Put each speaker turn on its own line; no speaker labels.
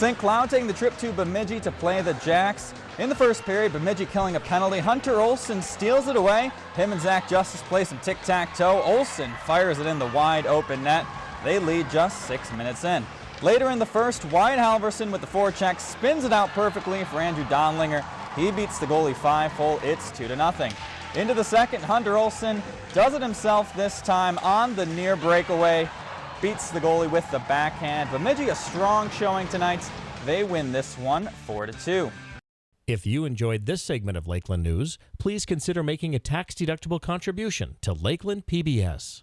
St. Cloud taking the trip to Bemidji to play the Jacks. In the first period, Bemidji killing a penalty. Hunter Olson steals it away. Him and Zach Justice play some tic-tac-toe. Olson fires it in the wide open net. They lead just six minutes in. Later in the first, Wyatt Halverson with the forecheck spins it out perfectly for Andrew Donlinger. He beats the goalie five-hole. It's two to nothing. Into the second, Hunter Olson does it himself this time on the near breakaway. Beats the goalie with the backhand. Bemidji a strong showing tonight. They win this one 4 to 2.
If you enjoyed this segment of Lakeland News, please consider making a tax-deductible contribution to Lakeland PBS.